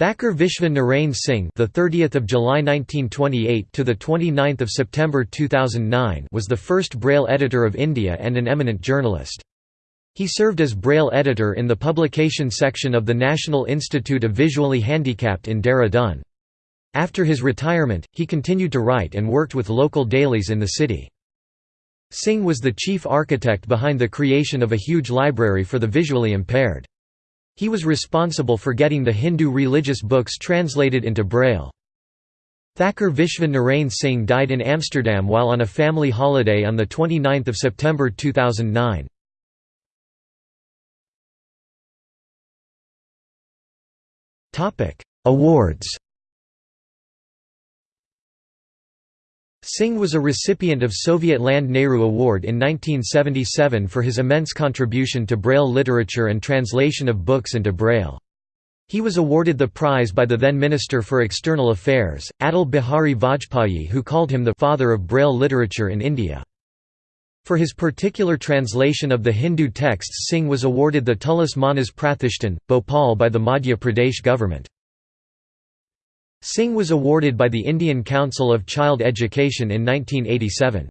Thakur Vishwa Narain Singh, the 30th of July 1928 to the 29th of September 2009, was the first Braille editor of India and an eminent journalist. He served as Braille editor in the publication section of the National Institute of Visually Handicapped in Dehradun. After his retirement, he continued to write and worked with local dailies in the city. Singh was the chief architect behind the creation of a huge library for the visually impaired. He was responsible for getting the Hindu religious books translated into Braille. Thakur Vishwa Narain Singh died in Amsterdam while on a family holiday on 29 September 2009. Awards Singh was a recipient of Soviet Land Nehru Award in 1977 for his immense contribution to Braille literature and translation of books into Braille. He was awarded the prize by the then Minister for External Affairs, Atal Bihari Vajpayee who called him the «father of Braille literature in India». For his particular translation of the Hindu texts Singh was awarded the Tulsi Manas Pratishthan, Bhopal by the Madhya Pradesh government. Singh was awarded by the Indian Council of Child Education in 1987.